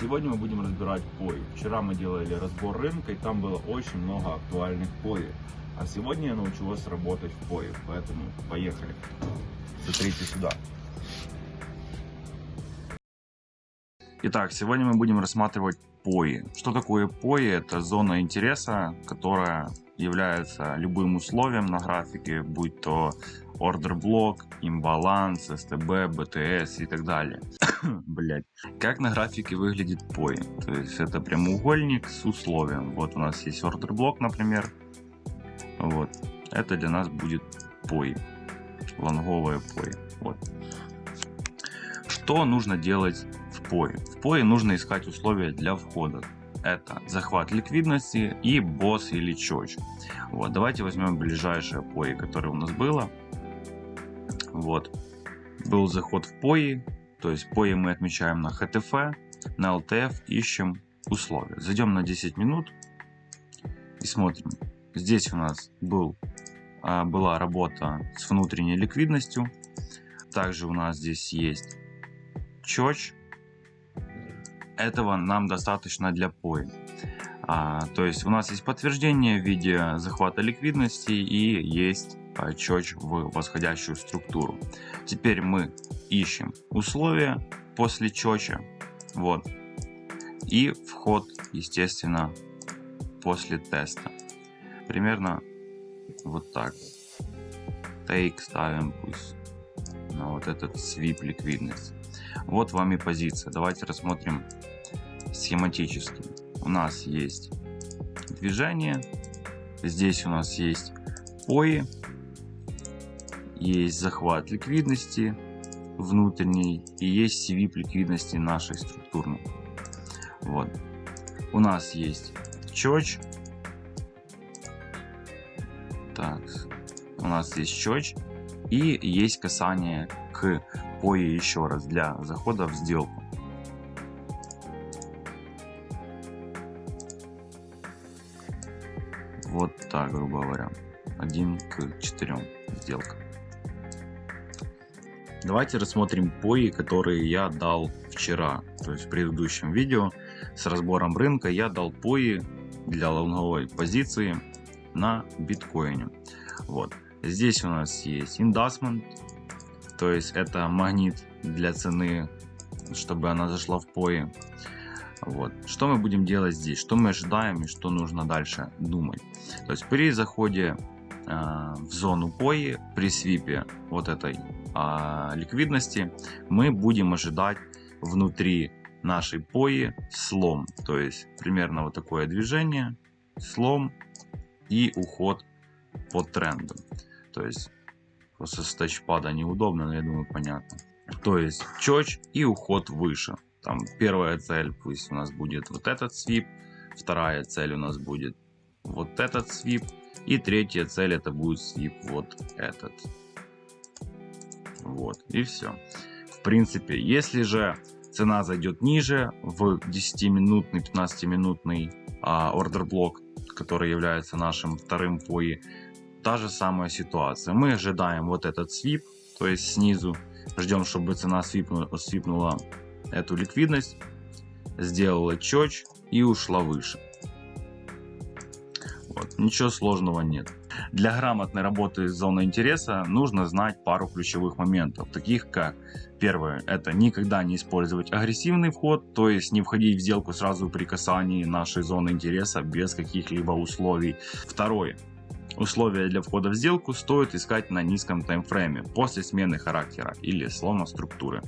Сегодня мы будем разбирать пои. Вчера мы делали разбор рынка, и там было очень много актуальных пои. А сегодня я научу вас работать в пои, поэтому поехали. Смотрите сюда. Итак, сегодня мы будем рассматривать пои. Что такое пои? Это зона интереса, которая является любым условием на графике, будь то ордер блок, имбаланс, СТБ, БТС и так далее. Блять. Как на графике выглядит POI? То есть это прямоугольник с условием. Вот у нас есть ордер блок, например. Вот. Это для нас будет POI. Лонговое POI. Вот. Что нужно делать в POI? В POI нужно искать условия для входа. Это захват ликвидности и босс или чоч. Вот, давайте возьмем ближайшее POI, которое у нас было. Вот. Был заход в POI, то есть POI мы отмечаем на HTF, на LTF ищем условия. Зайдем на 10 минут и смотрим. Здесь у нас был, а, была работа с внутренней ликвидностью. Также у нас здесь есть чоч. Этого нам достаточно для POI. А, то есть у нас есть подтверждение в виде захвата ликвидности и есть чёч в восходящую структуру. Теперь мы ищем условия после чоча. Вот. И вход, естественно, после теста. Примерно вот так. Take ставим пусть на вот этот свип ликвидность. Вот вам и позиция. Давайте рассмотрим схематически. У нас есть движение. Здесь у нас есть пои есть захват ликвидности внутренней и есть свип ликвидности нашей структурной. Вот. У нас есть чоч. Так, у нас есть чоч и есть касание к пое еще раз для захода в сделку. Вот так, грубо говоря. 1 к 4 сделка. Давайте рассмотрим пои, которые я дал вчера, то есть в предыдущем видео с разбором рынка я дал пои для лонговой позиции на биткоине. Вот. Здесь у нас есть индасмент, то есть это магнит для цены, чтобы она зашла в пои. Вот. Что мы будем делать здесь? Что мы ожидаем и что нужно дальше думать? То есть при заходе в зону пои, при свипе вот этой а, ликвидности, мы будем ожидать внутри нашей пои слом. То есть примерно вот такое движение, слом и уход по тренду. То есть просто с тачпада неудобно, но я думаю понятно. То есть чоч и уход выше. Там первая цель пусть у нас будет вот этот свип, вторая цель у нас будет вот этот свип и третья цель это будет свип вот этот. Вот, и все. В принципе, если же цена зайдет ниже в 10-минутный, 15-минутный а, ордер блок, который является нашим вторым пои, та же самая ситуация. Мы ожидаем вот этот свип, то есть снизу, ждем, чтобы цена свипнула, свипнула эту ликвидность, сделала чоч и ушла выше. Ничего сложного нет. Для грамотной работы с зоной интереса нужно знать пару ключевых моментов, таких как Первое, это никогда не использовать агрессивный вход, то есть не входить в сделку сразу при касании нашей зоны интереса без каких-либо условий. Второе, Условия для входа в сделку стоит искать на низком таймфрейме после смены характера или слома структуры.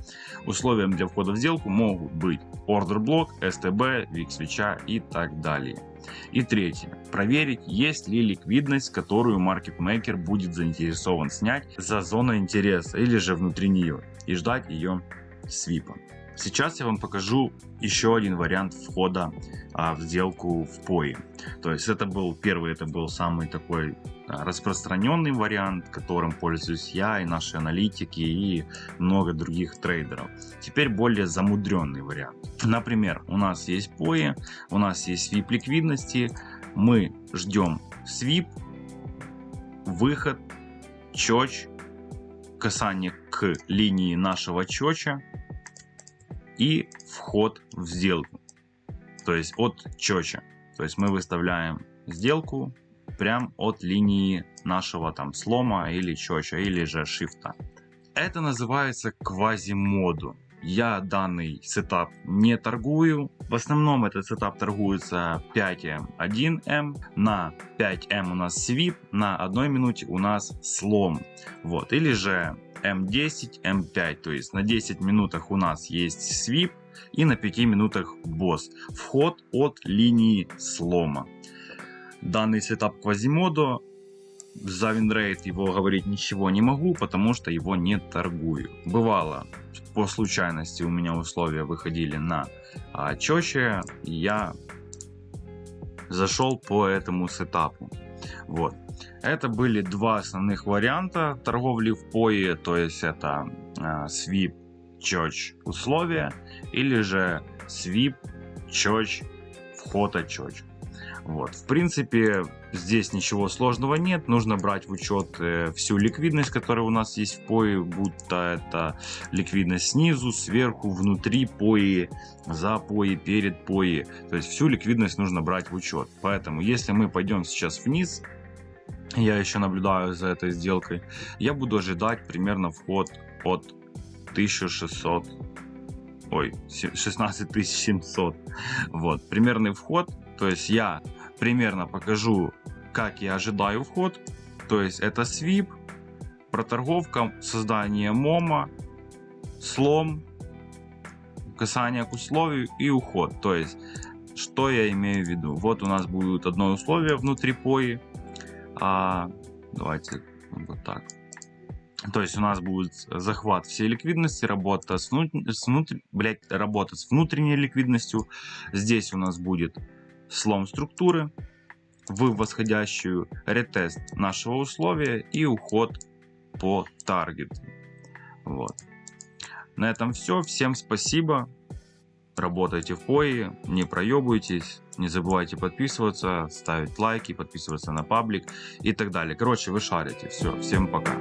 Условием для входа в сделку могут быть ордер блок, STB, VIX свеча и так далее. И третье. Проверить, есть ли ликвидность, которую маркетмейкер будет заинтересован снять за зону интереса или же внутри нее и ждать ее свипа. Сейчас я вам покажу еще один вариант входа а, в сделку в POI. То есть это был первый, это был самый такой а, распространенный вариант, которым пользуюсь я и наши аналитики и много других трейдеров. Теперь более замудренный вариант. Например, у нас есть POI, у нас есть свип ликвидности, мы ждем свип, выход, чоч, касание к линии нашего чоча и вход в сделку. То есть от CHoCH а. То есть мы выставляем сделку прям от линии нашего там слома или CHoCH а или же shift а. Это называется квазимоду. Я данный setup не торгую. В основном этот setup торгуется 5М, 1М. На 5М у нас sweep, на одной минуте у нас слом. Вот. Или же М10, М5. То есть на 10 минутах у нас есть sweep и на 5 минутах BOS. Вход от линии слома. Данный setup Quasimodo за winrate его говорить ничего не могу, потому что его не торгую. Бывало, по случайности у меня условия выходили на а, и я зашел по этому setup у. Вот. Это были два основных варианта торговли в POE, то есть это а, свип, чоч условия, или же свип, чоч, вход от чоч. Вот. В принципе, здесь ничего сложного нет. Нужно брать в учет э, всю ликвидность, которая у нас есть в пои, будто это ликвидность снизу, сверху, внутри пои, за пои, перед пои. То есть всю ликвидность нужно брать в учет. Поэтому, если мы пойдем сейчас вниз, я еще наблюдаю за этой сделкой, я буду ожидать примерно вход от 1600 ой 16700 вот примерный вход то есть я примерно покажу, как я ожидаю вход. То есть это свип, проторговка, создание мома, слом, касание к условию и уход. То есть, что я имею в виду? Вот у нас будет одно условие внутри пои. А, давайте вот так. То есть у нас будет захват всей ликвидности, работа с, внутр... с, внутр... блядь, работа с внутренней ликвидностью. Здесь у нас будет слом структуры в восходящую, ретест нашего условия и уход по таргету. Вот. На этом все. Всем спасибо. Работайте в пои, не проебывайтесь, не забывайте подписываться, ставить лайки, подписываться на паблик и так далее. Короче, вы шарите. Все, всем пока.